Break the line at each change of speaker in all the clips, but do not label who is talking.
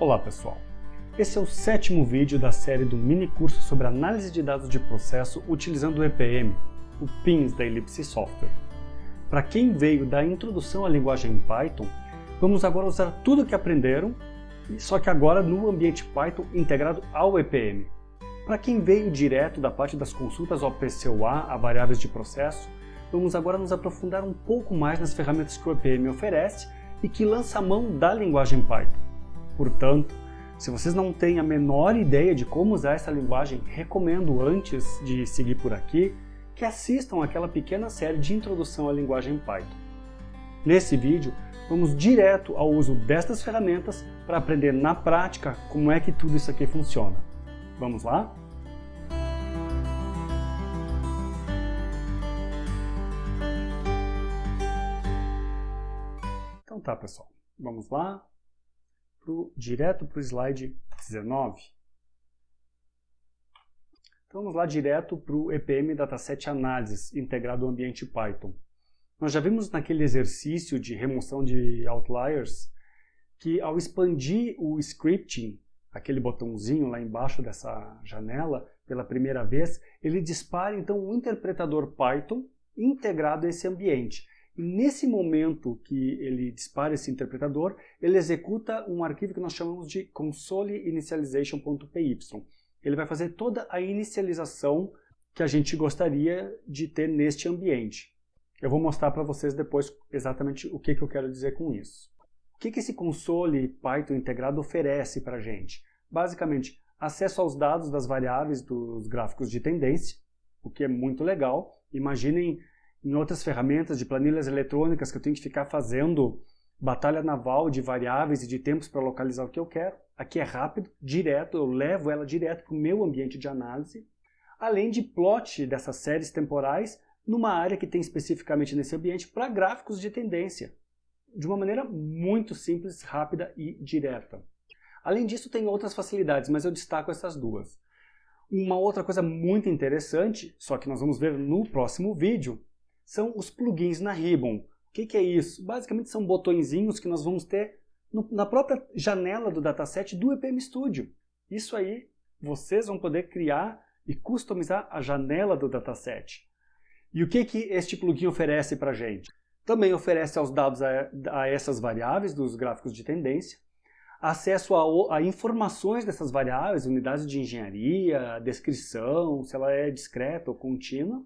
Olá pessoal, esse é o sétimo vídeo da série do mini curso sobre análise de dados de processo utilizando o EPM, o PINS da Ellipse Software. Para quem veio da introdução à linguagem Python, vamos agora usar tudo o que aprenderam, só que agora no ambiente Python integrado ao EPM. Para quem veio direto da parte das consultas ao PCOA, a variáveis de processo, vamos agora nos aprofundar um pouco mais nas ferramentas que o EPM oferece e que lança a mão da linguagem Python. Portanto, se vocês não têm a menor ideia de como usar essa linguagem, recomendo antes de seguir por aqui que assistam aquela pequena série de introdução à linguagem Python. Nesse vídeo, vamos direto ao uso destas ferramentas para aprender na prática como é que tudo isso aqui funciona. Vamos lá? Então tá, pessoal. Vamos lá pro, direto para o slide 19. Então vamos lá direto para o EPM Dataset Analysis integrado ao ambiente Python. Nós já vimos naquele exercício de remoção de outliers que ao expandir o scripting, aquele botãozinho lá embaixo dessa janela, pela primeira vez, ele dispara então um interpretador Python integrado a esse ambiente. E nesse momento que ele dispara esse interpretador, ele executa um arquivo que nós chamamos de consoleinitialization.py. Ele vai fazer toda a inicialização que a gente gostaria de ter neste ambiente. Eu vou mostrar para vocês depois exatamente o que, que eu quero dizer com isso. O que, que esse console Python integrado oferece para a gente? Basicamente, acesso aos dados das variáveis dos gráficos de tendência, o que é muito legal. Imaginem em outras ferramentas de planilhas eletrônicas que eu tenho que ficar fazendo batalha naval de variáveis e de tempos para localizar o que eu quero. Aqui é rápido, direto, eu levo ela direto para o meu ambiente de análise. Além de plot dessas séries temporais numa área que tem especificamente nesse ambiente para gráficos de tendência. De uma maneira muito simples, rápida e direta. Além disso, tem outras facilidades, mas eu destaco essas duas. Uma outra coisa muito interessante, só que nós vamos ver no próximo vídeo, são os plugins na Ribbon. O que, que é isso? Basicamente são botõezinhos que nós vamos ter no, na própria janela do dataset do EPM Studio. Isso aí, vocês vão poder criar e customizar a janela do dataset. E o que, que este plugin oferece para a gente? Também oferece aos dados a, a, essas variáveis dos gráficos de tendência, acesso a, a, informações dessas variáveis, unidades de engenharia, descrição, se ela é discreta ou contínua,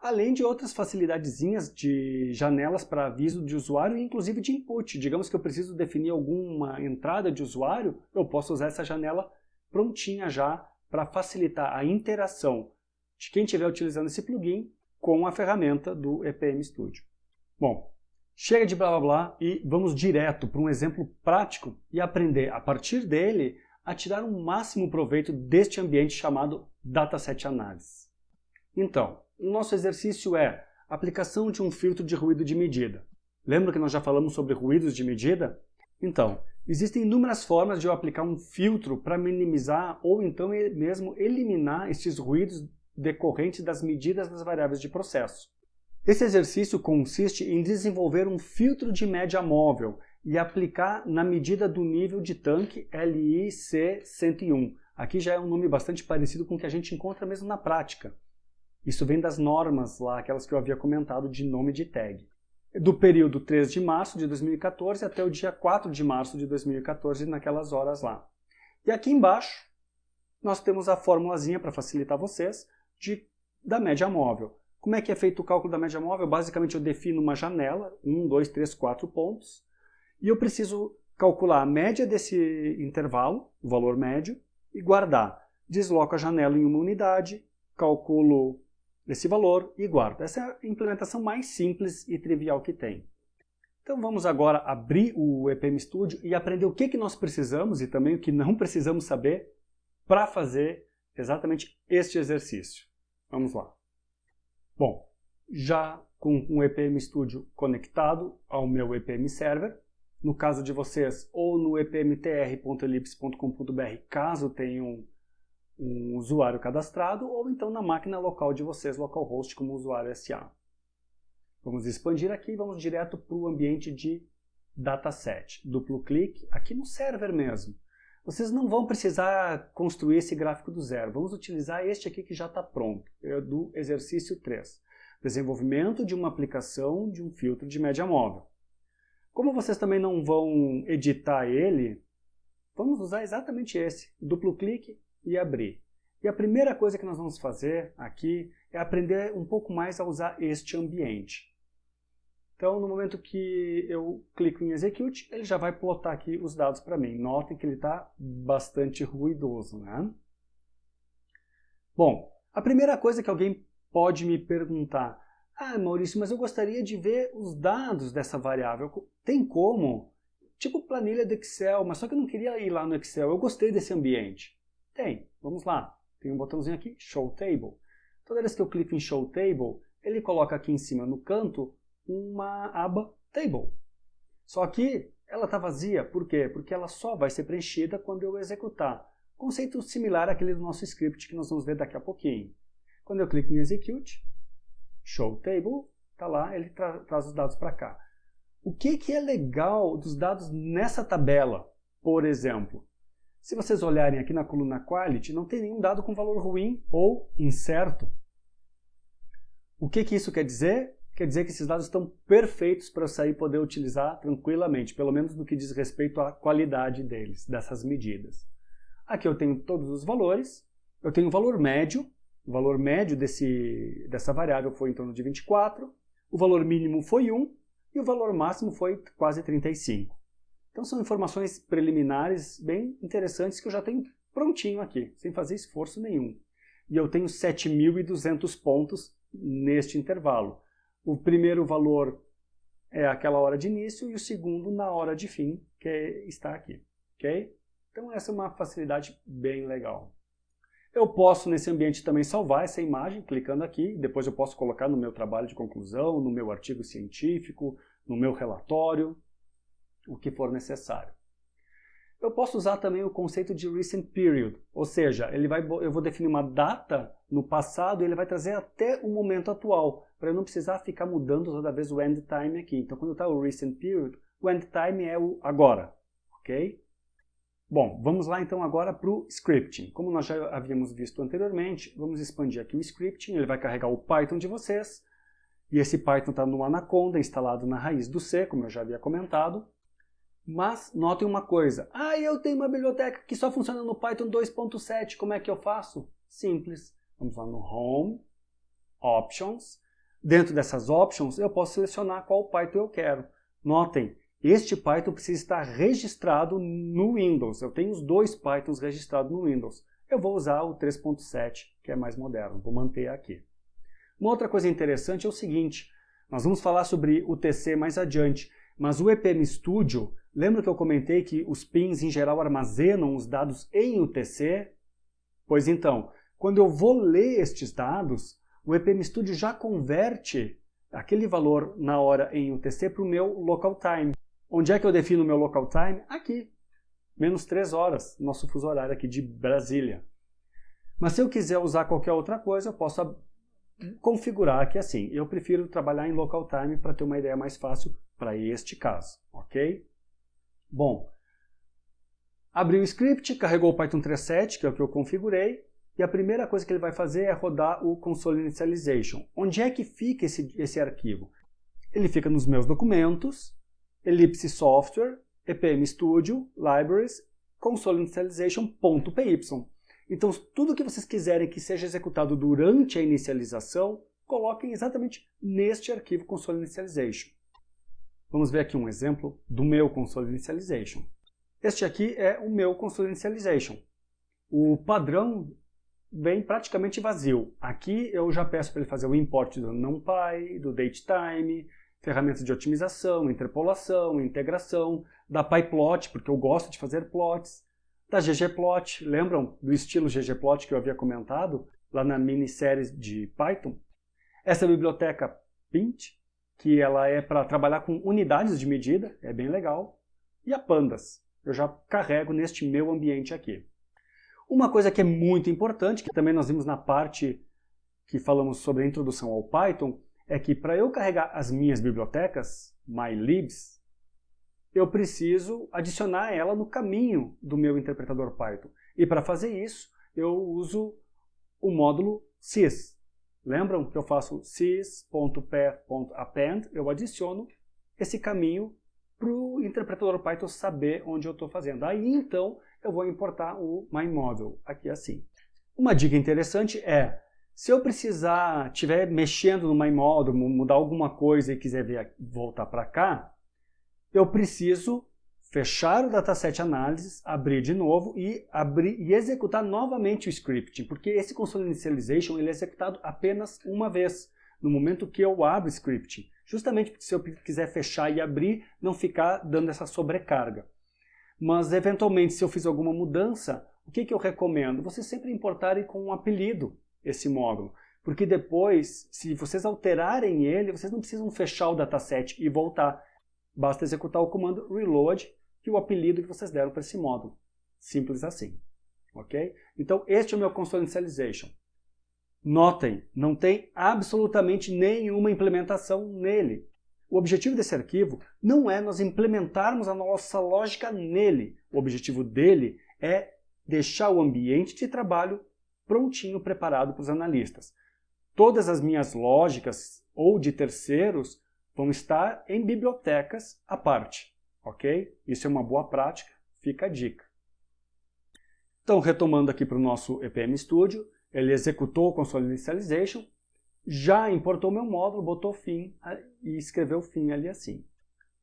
além de outras facilidadezinhas de janelas para aviso de usuário e inclusive de input. Digamos que eu preciso definir alguma entrada de usuário, eu posso usar essa janela prontinha já para facilitar a interação de quem estiver utilizando esse plugin com a ferramenta do EPM Studio. Bom, chega de blá blá blá e vamos direto para um exemplo prático e aprender a partir dele a tirar o máximo proveito deste ambiente chamado Dataset Analysis. Então, o nosso exercício é aplicação de um filtro de ruído de medida. Lembra que nós já falamos sobre ruídos de medida? Então, existem inúmeras formas de eu aplicar um filtro para minimizar ou então mesmo eliminar estes ruídos decorrentes das medidas das variáveis de processo. Esse exercício consiste em desenvolver um filtro de média móvel e aplicar na medida do nível de tanque LIC101. Aqui já é um nome bastante parecido com o que a gente encontra mesmo na prática. Isso vem das normas lá, aquelas que eu havia comentado de nome de tag. Do período 3 de março de 2014 até o dia 4 de março de 2014, naquelas horas lá. E aqui embaixo, nós temos a formulazinha para facilitar vocês de, da média móvel. Como é que é feito o cálculo da média móvel? Basicamente eu defino uma janela, 1, 2, 3, 4 pontos, e eu preciso calcular a média desse intervalo, o valor médio, e guardar. Desloco a janela em uma unidade, calculo esse valor e guardo. Essa é a implementação mais simples e trivial que tem. Então vamos agora abrir o EPM Studio e aprender o que, que nós precisamos e também o que não precisamos saber para fazer exatamente este exercício. Vamos lá. Bom, já com o EPM Studio conectado ao meu EPM Server, no caso de vocês, ou no epmtr.ellipse.com.br, caso tenham um usuário cadastrado ou então na máquina local de vocês, localhost, como usuário SA. Vamos expandir aqui e vamos direto para o ambiente de dataset, duplo clique, aqui no server mesmo. Vocês não vão precisar construir esse gráfico do zero, vamos utilizar este aqui que já está pronto, é do exercício 3. Desenvolvimento de uma aplicação de um filtro de média móvel. Como vocês também não vão editar ele, vamos usar exatamente esse, duplo clique e abrir. E a primeira coisa que nós vamos fazer aqui é aprender um pouco mais a usar este ambiente. Então, no momento que eu clico em Execute, ele já vai plotar aqui os dados para mim. Notem que ele está bastante ruidoso. Né? Bom, a primeira coisa que alguém pode me perguntar, ah, Maurício, mas eu gostaria de ver os dados dessa variável. Tem como? Tipo planilha do Excel, mas só que eu não queria ir lá no Excel. Eu gostei desse ambiente. Tem, vamos lá. Tem um botãozinho aqui, Show Table. Toda vez que eu clico em Show Table, ele coloca aqui em cima no canto uma aba Table. Só que ela está vazia, por quê? Porque ela só vai ser preenchida quando eu executar. Conceito similar àquele do nosso script que nós vamos ver daqui a pouquinho. Quando eu clico em Execute, Show Table, está lá, ele tra traz os dados para cá. O que, que é legal dos dados nessa tabela, por exemplo? Se vocês olharem aqui na coluna Quality, não tem nenhum dado com valor ruim ou incerto. O que, que isso quer dizer? quer dizer que esses dados estão perfeitos para eu sair e poder utilizar tranquilamente, pelo menos no que diz respeito à qualidade deles, dessas medidas. Aqui eu tenho todos os valores, eu tenho o valor médio, o valor médio desse, dessa variável foi em torno de 24, o valor mínimo foi 1 e o valor máximo foi quase 35. Então são informações preliminares bem interessantes que eu já tenho prontinho aqui, sem fazer esforço nenhum. E eu tenho 7.200 pontos neste intervalo. O primeiro valor é aquela hora de início e o segundo na hora de fim, que está aqui. ok? Então essa é uma facilidade bem legal. Eu posso nesse ambiente também salvar essa imagem clicando aqui, depois eu posso colocar no meu trabalho de conclusão, no meu artigo científico, no meu relatório, o que for necessário. Eu posso usar também o conceito de recent period, ou seja, ele vai, eu vou definir uma data no passado e ele vai trazer até o momento atual, para eu não precisar ficar mudando toda vez o end time aqui. Então, quando está o recent period, o end time é o agora, ok? Bom, vamos lá então agora para o scripting. Como nós já havíamos visto anteriormente, vamos expandir aqui o scripting, ele vai carregar o Python de vocês, e esse Python está no Anaconda, instalado na raiz do C, como eu já havia comentado. Mas notem uma coisa, ah, eu tenho uma biblioteca que só funciona no Python 2.7, como é que eu faço? Simples, vamos lá no Home, Options, dentro dessas Options eu posso selecionar qual Python eu quero. Notem, este Python precisa estar registrado no Windows, eu tenho os dois Pythons registrados no Windows. Eu vou usar o 3.7, que é mais moderno, vou manter aqui. Uma outra coisa interessante é o seguinte, nós vamos falar sobre o TC mais adiante, mas o EPM Studio Lembra que eu comentei que os pins em geral armazenam os dados em UTC? Pois então, quando eu vou ler estes dados, o EPM Studio já converte aquele valor na hora em UTC para o meu local time. Onde é que eu defino o meu local time? Aqui, menos 3 horas, nosso fuso horário aqui de Brasília. Mas se eu quiser usar qualquer outra coisa, eu posso configurar aqui assim. Eu prefiro trabalhar em local time para ter uma ideia mais fácil para este caso, ok? Bom, abriu o script, carregou o Python 3.7, que é o que eu configurei, e a primeira coisa que ele vai fazer é rodar o console initialization. Onde é que fica esse, esse arquivo? Ele fica nos meus documentos, Ellipse Software, EPM Studio, Libraries, console initialization.py. Então, tudo que vocês quiserem que seja executado durante a inicialização, coloquem exatamente neste arquivo console initialization. Vamos ver aqui um exemplo do meu console initialization. Este aqui é o meu console initialization. O padrão vem praticamente vazio. Aqui eu já peço para ele fazer o import do NumPy, do datetime, ferramentas de otimização, interpolação, integração, da PyPlot, porque eu gosto de fazer plots, da ggplot, lembram do estilo ggplot que eu havia comentado lá na minissérie de Python? Essa biblioteca Pint que ela é para trabalhar com unidades de medida, é bem legal. E a Pandas, eu já carrego neste meu ambiente aqui. Uma coisa que é muito importante, que também nós vimos na parte que falamos sobre a introdução ao Python, é que para eu carregar as minhas bibliotecas, mylibs, eu preciso adicionar ela no caminho do meu interpretador Python. E para fazer isso, eu uso o módulo sys. Lembram que eu faço sys.path.append, eu adiciono esse caminho para o interpretador Python saber onde eu estou fazendo. Aí então eu vou importar o myModel, aqui assim. Uma dica interessante é, se eu precisar, estiver mexendo no myModel, mudar alguma coisa e quiser ver, voltar para cá, eu preciso fechar o dataset analysis, abrir de novo e, abrir, e executar novamente o scripting, porque esse console initialization ele é executado apenas uma vez, no momento que eu abro o scripting, justamente porque se eu quiser fechar e abrir, não ficar dando essa sobrecarga. Mas, eventualmente, se eu fiz alguma mudança, o que, que eu recomendo? Vocês sempre importarem com um apelido esse módulo, porque depois, se vocês alterarem ele, vocês não precisam fechar o dataset e voltar. Basta executar o comando reload e o apelido que vocês deram para esse módulo. Simples assim. Ok? Então, este é o meu console. Notem, não tem absolutamente nenhuma implementação nele. O objetivo desse arquivo não é nós implementarmos a nossa lógica nele. O objetivo dele é deixar o ambiente de trabalho prontinho, preparado para os analistas. Todas as minhas lógicas ou de terceiros vão estar em bibliotecas à parte, ok? Isso é uma boa prática, fica a dica. Então, retomando aqui para o nosso EPM Studio, ele executou o console initialization, já importou meu módulo, botou fim e escreveu fim ali assim.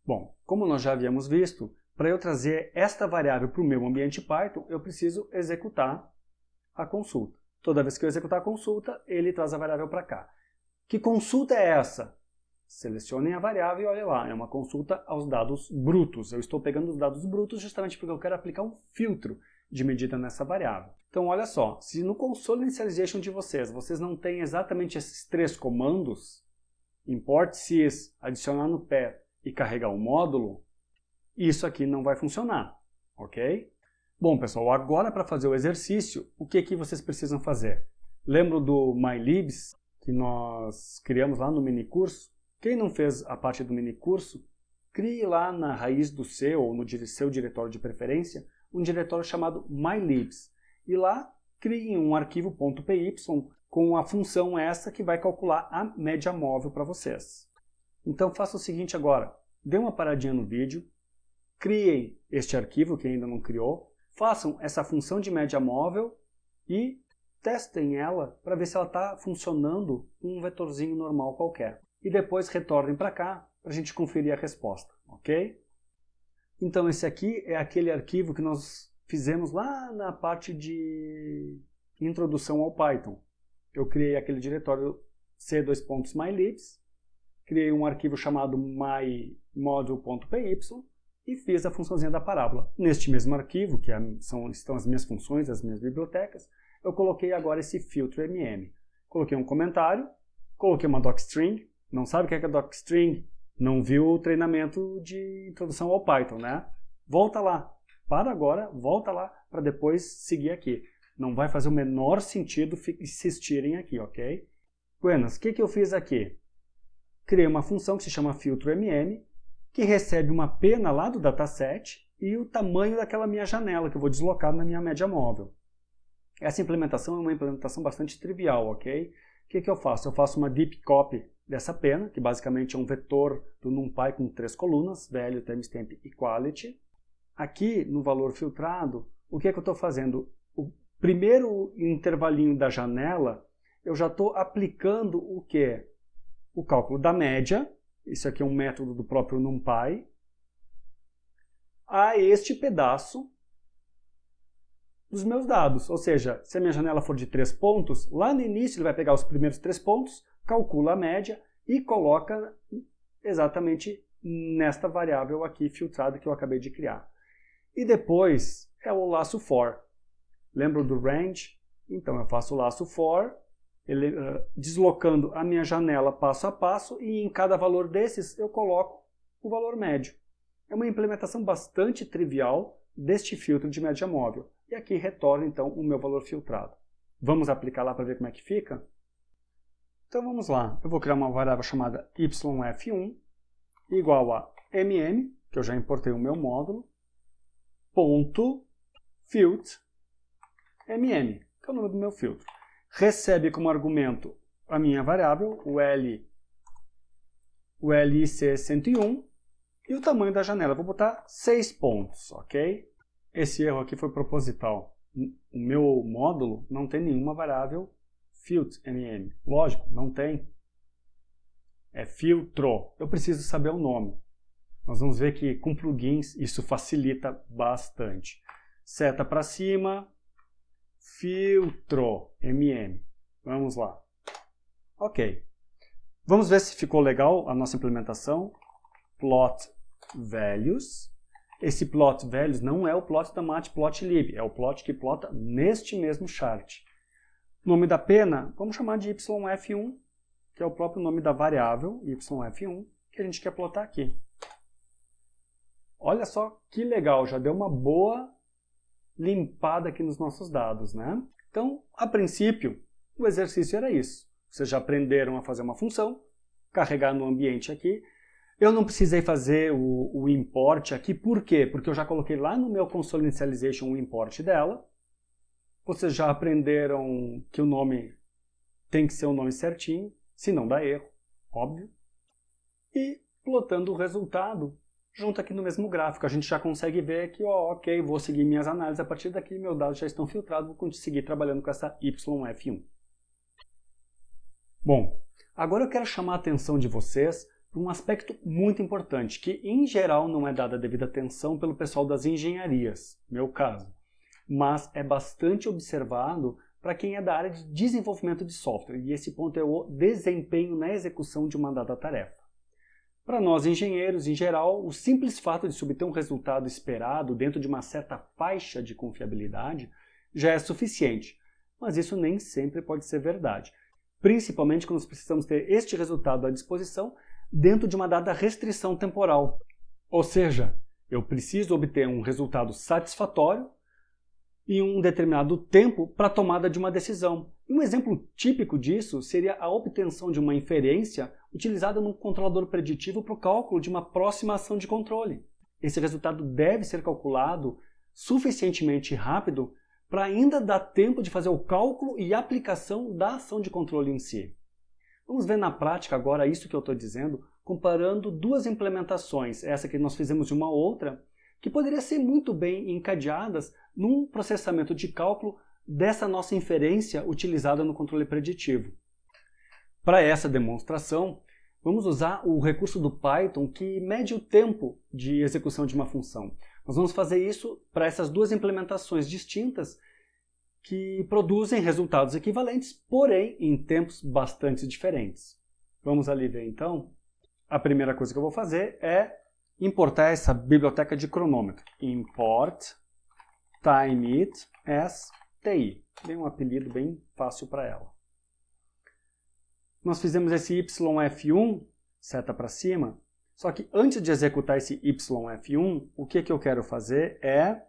Bom, como nós já havíamos visto, para eu trazer esta variável para o meu ambiente Python, eu preciso executar a consulta. Toda vez que eu executar a consulta, ele traz a variável para cá. Que consulta é essa? Selecionem a variável e olha lá, é uma consulta aos dados brutos. Eu estou pegando os dados brutos justamente porque eu quero aplicar um filtro de medida nessa variável. Então olha só, se no console initialization de vocês, vocês não têm exatamente esses três comandos, import sys, adicionar no path e carregar o módulo, isso aqui não vai funcionar, ok? Bom pessoal, agora para fazer o exercício, o que, que vocês precisam fazer? Lembro do MyLibs, que nós criamos lá no minicurso? Quem não fez a parte do minicurso, crie lá na raiz do seu ou no seu diretório de preferência um diretório chamado mylibs. E lá crie um arquivo .py com a função essa que vai calcular a média móvel para vocês. Então faça o seguinte agora, dê uma paradinha no vídeo, criem este arquivo que ainda não criou, façam essa função de média móvel e testem ela para ver se ela está funcionando com um vetorzinho normal qualquer e depois retornem para cá para a gente conferir a resposta, ok? Então esse aqui é aquele arquivo que nós fizemos lá na parte de introdução ao Python. Eu criei aquele diretório c2.mylibs, criei um arquivo chamado mymodule.py e fiz a funçãozinha da parábola. Neste mesmo arquivo, que é são, estão as minhas funções, as minhas bibliotecas, eu coloquei agora esse filtro mm. Coloquei um comentário, coloquei uma docstring, não sabe o que é, docstring? Não viu o treinamento de introdução ao Python, né? Volta lá. Para agora, volta lá para depois seguir aqui. Não vai fazer o menor sentido insistirem aqui, ok? Buenas, o que, que eu fiz aqui? Criei uma função que se chama filtro.mm, que recebe uma pena lá do dataset e o tamanho daquela minha janela que eu vou deslocar na minha média móvel. Essa implementação é uma implementação bastante trivial, ok? O que, que eu faço? Eu faço uma deep copy dessa pena, que basicamente é um vetor do NumPy com três colunas, value, timestamp e quality. Aqui, no valor filtrado, o que, que eu estou fazendo? O primeiro intervalinho da janela, eu já estou aplicando o que? O cálculo da média, isso aqui é um método do próprio NumPy, a este pedaço dos meus dados. Ou seja, se a minha janela for de três pontos, lá no início ele vai pegar os primeiros três pontos, calcula a média e coloca exatamente nesta variável aqui filtrada que eu acabei de criar. E depois é o laço for. Lembra do range? Então eu faço o laço for, ele, uh, deslocando a minha janela passo a passo e em cada valor desses eu coloco o valor médio. É uma implementação bastante trivial deste filtro de média móvel. E aqui retorna então o meu valor filtrado. Vamos aplicar lá para ver como é que fica? Então vamos lá, eu vou criar uma variável chamada yf1 igual a mm, que eu já importei o meu módulo, ponto field mm, que é o nome do meu filtro. Recebe como argumento a minha variável, o L, o LIC101, e o tamanho da janela. vou botar 6 pontos, ok? Esse erro aqui foi proposital. O meu módulo não tem nenhuma variável field mm. Lógico, não tem. É filtro. Eu preciso saber o nome. Nós vamos ver que com plugins isso facilita bastante. Seta para cima, filtro, mm. Vamos lá. Ok. Vamos ver se ficou legal a nossa implementação. Plot values. Esse plot values não é o plot da matplotlib, é o plot que plota neste mesmo chart. Nome da pena, vamos chamar de YF1, que é o próprio nome da variável YF1, que a gente quer plotar aqui. Olha só que legal, já deu uma boa limpada aqui nos nossos dados, né? Então, a princípio, o exercício era isso. Vocês já aprenderam a fazer uma função, carregar no ambiente aqui. Eu não precisei fazer o, o import aqui, por quê? Porque eu já coloquei lá no meu console initialization o import dela. Vocês já aprenderam que o nome tem que ser o nome certinho, se não dá erro, óbvio. E plotando o resultado, junto aqui no mesmo gráfico. A gente já consegue ver que, ó, ok, vou seguir minhas análises, a partir daqui meus dados já estão filtrados, vou conseguir trabalhando com essa YF1. Bom, agora eu quero chamar a atenção de vocês para um aspecto muito importante, que em geral não é dada a devida atenção pelo pessoal das engenharias, meu caso, mas é bastante observado para quem é da área de desenvolvimento de software, e esse ponto é o desempenho na execução de uma dada tarefa. Para nós engenheiros, em geral, o simples fato de se obter um resultado esperado dentro de uma certa faixa de confiabilidade já é suficiente, mas isso nem sempre pode ser verdade, principalmente quando nós precisamos ter este resultado à disposição dentro de uma dada restrição temporal. Ou seja, eu preciso obter um resultado satisfatório em um determinado tempo para a tomada de uma decisão. Um exemplo típico disso seria a obtenção de uma inferência utilizada num controlador preditivo para o cálculo de uma próxima ação de controle. Esse resultado deve ser calculado suficientemente rápido para ainda dar tempo de fazer o cálculo e aplicação da ação de controle em si. Vamos ver na prática agora isso que eu estou dizendo, comparando duas implementações, essa que nós fizemos de uma outra, que poderia ser muito bem encadeadas num processamento de cálculo dessa nossa inferência utilizada no controle preditivo. Para essa demonstração, vamos usar o recurso do Python que mede o tempo de execução de uma função. Nós vamos fazer isso para essas duas implementações distintas que produzem resultados equivalentes, porém em tempos bastante diferentes. Vamos ali ver então? A primeira coisa que eu vou fazer é importar essa biblioteca de cronômetro. Import timeIt as TI. Dei um apelido bem fácil para ela. Nós fizemos esse YF1, seta para cima, só que antes de executar esse YF1, o que, que eu quero fazer é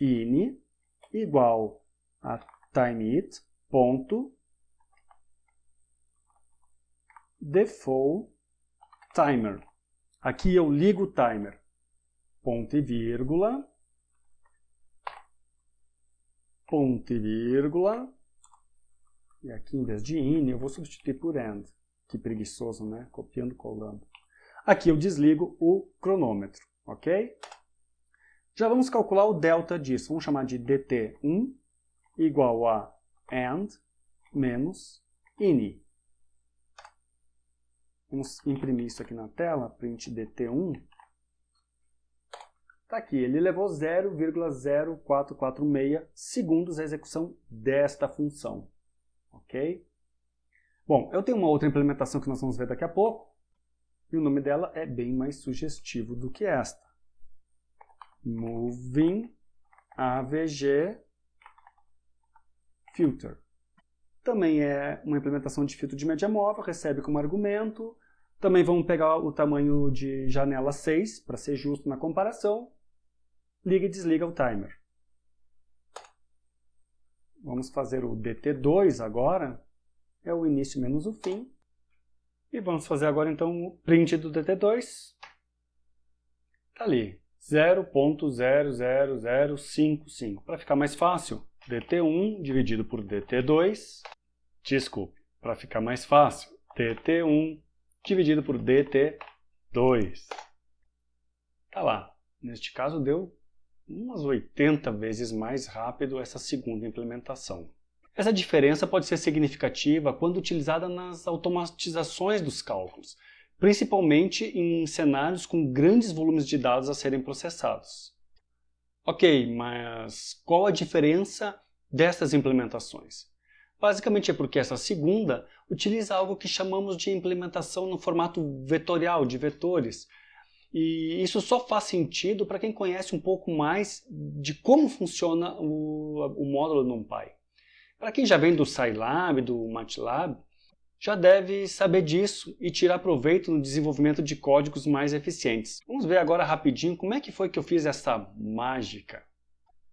in igual a timeIt ponto default timer. Aqui eu ligo o timer, ponto e vírgula, ponto e vírgula, e aqui em vez de in eu vou substituir por end. Que preguiçoso, né? Copiando, colando. Aqui eu desligo o cronômetro, ok? Já vamos calcular o delta disso. Vamos chamar de dt1 igual a end menos ini. Vamos imprimir isso aqui na tela, print dt1. Está aqui, ele levou 0,0446 segundos a execução desta função. Ok? Bom, eu tenho uma outra implementação que nós vamos ver daqui a pouco, e o nome dela é bem mais sugestivo do que esta. Moving AVG Filter. Também é uma implementação de filtro de média móvel, recebe como argumento. Também vamos pegar o tamanho de janela 6, para ser justo na comparação. Liga e desliga o timer. Vamos fazer o DT2 agora, é o início menos o fim. E vamos fazer agora então o print do DT2, Está ali, 0.00055. Para ficar mais fácil, dt1 dividido por dt2, desculpe, para ficar mais fácil, dt1 dividido por dt2. Está lá. Neste caso deu umas 80 vezes mais rápido essa segunda implementação. Essa diferença pode ser significativa quando utilizada nas automatizações dos cálculos, principalmente em cenários com grandes volumes de dados a serem processados. Ok, mas qual a diferença dessas implementações? Basicamente é porque essa segunda utiliza algo que chamamos de implementação no formato vetorial, de vetores, e isso só faz sentido para quem conhece um pouco mais de como funciona o, o módulo NumPy. Para quem já vem do Scilab, do MATLAB, já deve saber disso e tirar proveito no desenvolvimento de códigos mais eficientes. Vamos ver agora rapidinho como é que foi que eu fiz essa mágica.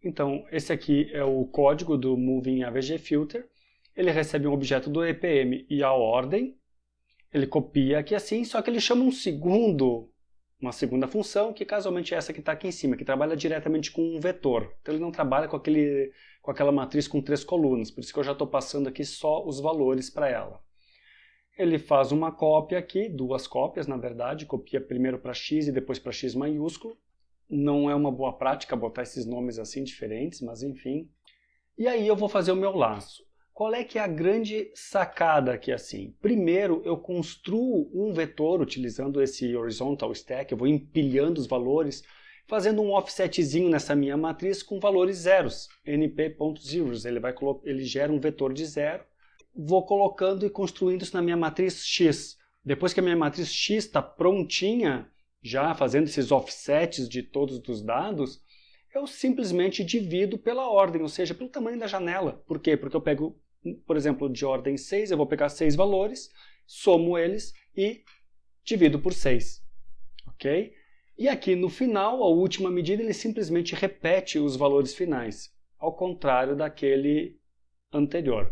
Então, esse aqui é o código do Moving AVG Filter. Ele recebe um objeto do EPM e a ordem. Ele copia aqui assim, só que ele chama um segundo, uma segunda função, que casualmente é essa que está aqui em cima, que trabalha diretamente com um vetor. Então ele não trabalha com, aquele, com aquela matriz com três colunas, por isso que eu já estou passando aqui só os valores para ela ele faz uma cópia aqui, duas cópias na verdade, copia primeiro para x e depois para x maiúsculo. Não é uma boa prática botar esses nomes assim diferentes, mas enfim. E aí eu vou fazer o meu laço. Qual é que é a grande sacada aqui assim? Primeiro eu construo um vetor utilizando esse horizontal stack, eu vou empilhando os valores, fazendo um offsetzinho nessa minha matriz com valores zeros, np.zeros, ele, vai, ele gera um vetor de zero vou colocando e construindo isso na minha matriz X. Depois que a minha matriz X está prontinha, já fazendo esses offsets de todos os dados, eu simplesmente divido pela ordem, ou seja, pelo tamanho da janela. Por quê? Porque eu pego, por exemplo, de ordem 6, eu vou pegar seis valores, somo eles e divido por 6. Ok? E aqui no final, a última medida, ele simplesmente repete os valores finais, ao contrário daquele anterior.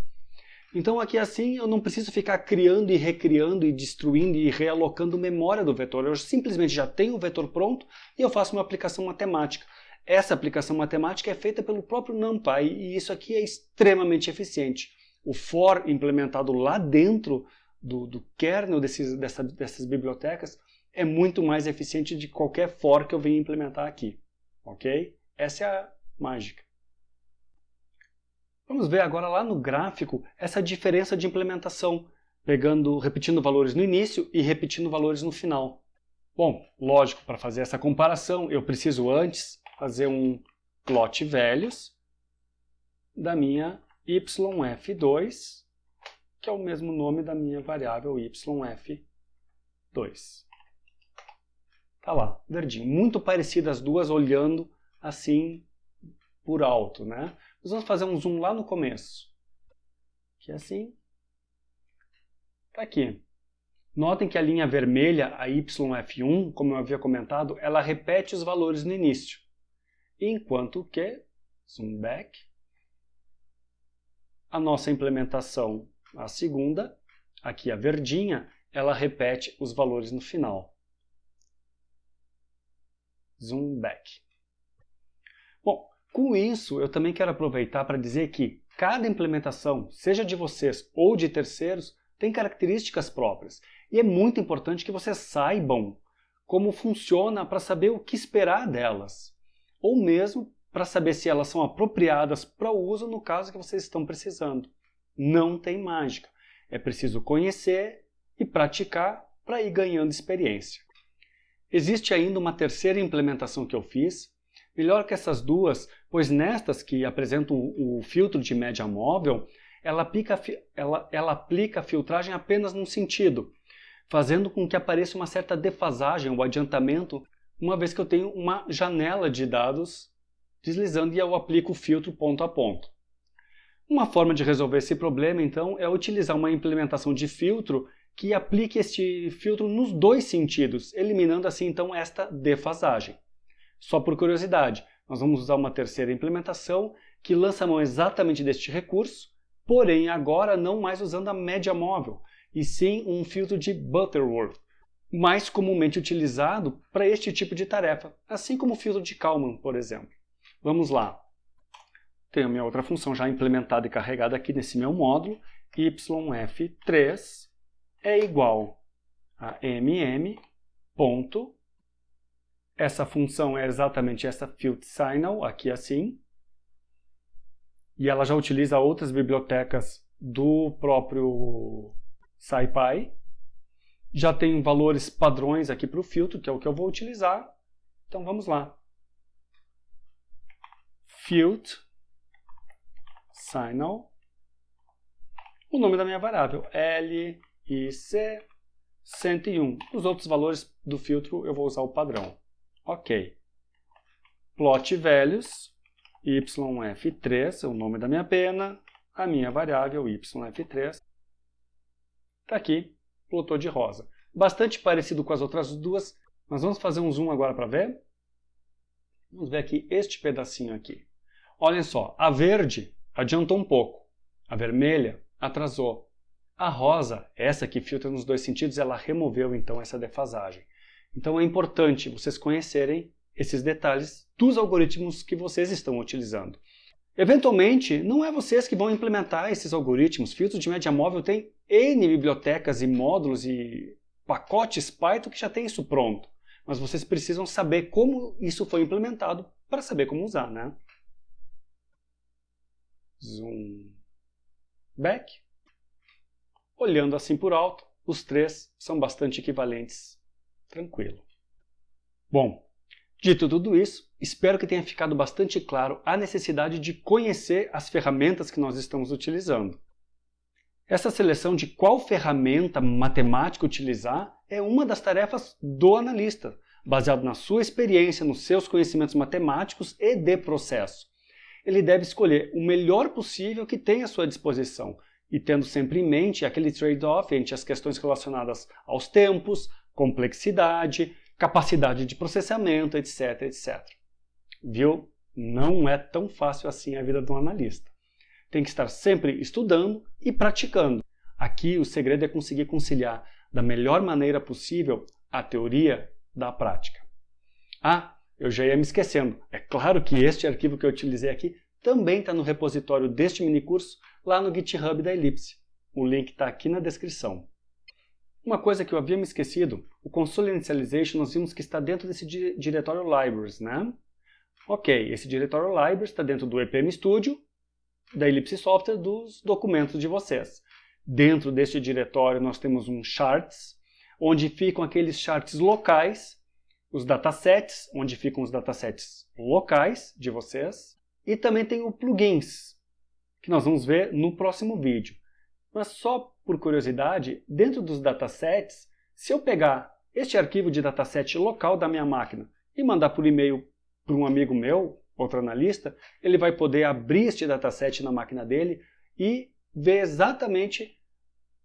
Então aqui assim eu não preciso ficar criando e recriando e destruindo e realocando memória do vetor. Eu simplesmente já tenho o vetor pronto e eu faço uma aplicação matemática. Essa aplicação matemática é feita pelo próprio NumPy e isso aqui é extremamente eficiente. O for implementado lá dentro do, do kernel desses, dessa, dessas bibliotecas é muito mais eficiente de qualquer for que eu venha implementar aqui. Ok? Essa é a mágica. Vamos ver agora lá no gráfico essa diferença de implementação, pegando, repetindo valores no início e repetindo valores no final. Bom, lógico, para fazer essa comparação, eu preciso antes fazer um plot velhos da minha yf2, que é o mesmo nome da minha variável yf2. Tá lá, verdinho. Muito parecidas as duas olhando assim por alto, né? Nós vamos fazer um zoom lá no começo. Que é assim. Tá aqui. Notem que a linha vermelha, a YF1, como eu havia comentado, ela repete os valores no início. Enquanto que, zoom back, a nossa implementação, a segunda, aqui a verdinha, ela repete os valores no final. Zoom back. Com isso, eu também quero aproveitar para dizer que cada implementação, seja de vocês ou de terceiros, tem características próprias. E é muito importante que vocês saibam como funciona para saber o que esperar delas. Ou mesmo para saber se elas são apropriadas para o uso no caso que vocês estão precisando. Não tem mágica. É preciso conhecer e praticar para ir ganhando experiência. Existe ainda uma terceira implementação que eu fiz, Melhor que essas duas, pois nestas que apresentam o filtro de média móvel, ela aplica, ela, ela aplica a filtragem apenas num sentido, fazendo com que apareça uma certa defasagem ou adiantamento, uma vez que eu tenho uma janela de dados deslizando e eu aplico o filtro ponto a ponto. Uma forma de resolver esse problema, então, é utilizar uma implementação de filtro que aplique este filtro nos dois sentidos, eliminando assim então esta defasagem. Só por curiosidade, nós vamos usar uma terceira implementação que lança mão exatamente deste recurso, porém agora não mais usando a média móvel, e sim um filtro de Butterworth. mais comumente utilizado para este tipo de tarefa, assim como o filtro de Kalman, por exemplo. Vamos lá. Tenho a minha outra função já implementada e carregada aqui nesse meu módulo, yf3 é igual a mm ponto, essa função é exatamente essa filter signal, aqui assim, e ela já utiliza outras bibliotecas do próprio SciPy. Já tem valores padrões aqui para o filtro, que é o que eu vou utilizar. Então vamos lá. Field signal. O nome da minha variável, L, I, C, 101. Os outros valores do filtro eu vou usar o padrão. Ok. Plot values, yf3 é o nome da minha pena, a minha variável yf3 está aqui, plotou de rosa. Bastante parecido com as outras duas, mas vamos fazer um zoom agora para ver? Vamos ver aqui este pedacinho aqui. Olhem só, a verde adiantou um pouco, a vermelha atrasou. A rosa, essa que filtra nos dois sentidos, ela removeu então essa defasagem. Então é importante vocês conhecerem esses detalhes dos algoritmos que vocês estão utilizando. Eventualmente, não é vocês que vão implementar esses algoritmos. Filtros de média móvel tem N bibliotecas e módulos e pacotes Python que já tem isso pronto. Mas vocês precisam saber como isso foi implementado para saber como usar, né? Zoom back. Olhando assim por alto, os três são bastante equivalentes. Tranquilo. Bom, Dito tudo isso, espero que tenha ficado bastante claro a necessidade de conhecer as ferramentas que nós estamos utilizando. Essa seleção de qual ferramenta matemática utilizar é uma das tarefas do analista, baseado na sua experiência, nos seus conhecimentos matemáticos e de processo. Ele deve escolher o melhor possível que tem à sua disposição, e tendo sempre em mente aquele trade-off entre as questões relacionadas aos tempos, complexidade, capacidade de processamento, etc, etc. Viu? Não é tão fácil assim a vida de um analista. Tem que estar sempre estudando e praticando. Aqui o segredo é conseguir conciliar da melhor maneira possível a teoria da prática. Ah, eu já ia me esquecendo. É claro que este arquivo que eu utilizei aqui também está no repositório deste minicurso lá no GitHub da Ellipse. O link está aqui na descrição. Uma coisa que eu havia me esquecido, o console initialization nós vimos que está dentro desse diretório libraries, né? Ok, esse diretório libraries está dentro do EPM Studio, da Ellipse Software, dos documentos de vocês. Dentro deste diretório nós temos um charts, onde ficam aqueles charts locais, os datasets, onde ficam os datasets locais de vocês, e também tem o plugins, que nós vamos ver no próximo vídeo. Mas só por curiosidade, dentro dos datasets, se eu pegar este arquivo de dataset local da minha máquina e mandar por e-mail para um amigo meu, outro analista, ele vai poder abrir este dataset na máquina dele e ver exatamente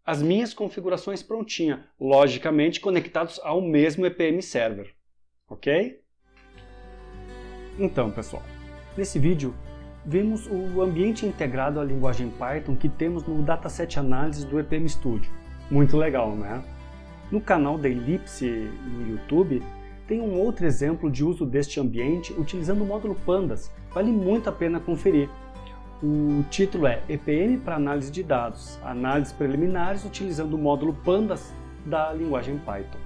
as minhas configurações prontinhas, logicamente conectados ao mesmo EPM Server. Ok? Então, pessoal, nesse vídeo vemos o ambiente integrado à linguagem Python que temos no Dataset Analysis do EPM Studio. Muito legal, né? No canal da Ellipse no YouTube, tem um outro exemplo de uso deste ambiente utilizando o módulo Pandas. Vale muito a pena conferir. O título é EPM para análise de dados, análises preliminares utilizando o módulo Pandas da linguagem Python.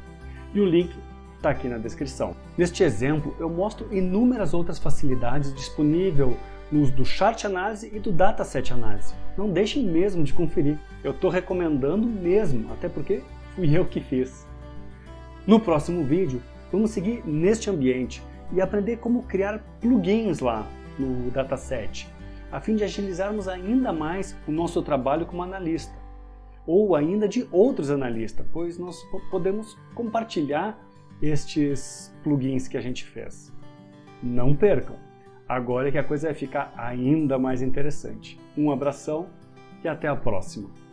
E o link está aqui na descrição. Neste exemplo, eu mostro inúmeras outras facilidades disponíveis no uso do Chart Análise e do Dataset Análise. Não deixem mesmo de conferir. Eu estou recomendando mesmo, até porque fui eu que fiz. No próximo vídeo, vamos seguir neste ambiente e aprender como criar plugins lá no dataset, a fim de agilizarmos ainda mais o nosso trabalho como analista, ou ainda de outros analistas, pois nós podemos compartilhar estes plugins que a gente fez. Não percam! Agora é que a coisa vai ficar ainda mais interessante. Um abração e até a próxima!